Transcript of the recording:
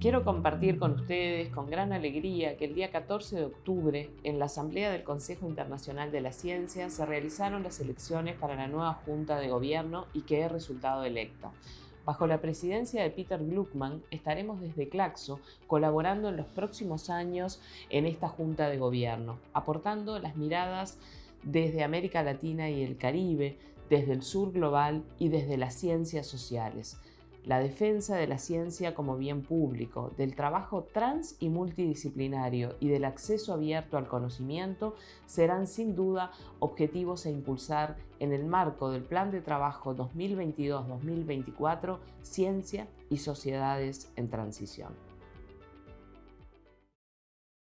Quiero compartir con ustedes con gran alegría que el día 14 de octubre, en la Asamblea del Consejo Internacional de la Ciencia, se realizaron las elecciones para la nueva Junta de Gobierno y que he resultado electa. Bajo la presidencia de Peter Gluckman estaremos desde Claxo colaborando en los próximos años en esta Junta de Gobierno, aportando las miradas desde América Latina y el Caribe, desde el sur global y desde las ciencias sociales la defensa de la ciencia como bien público, del trabajo trans y multidisciplinario y del acceso abierto al conocimiento serán sin duda objetivos a impulsar en el marco del Plan de Trabajo 2022-2024 Ciencia y Sociedades en Transición.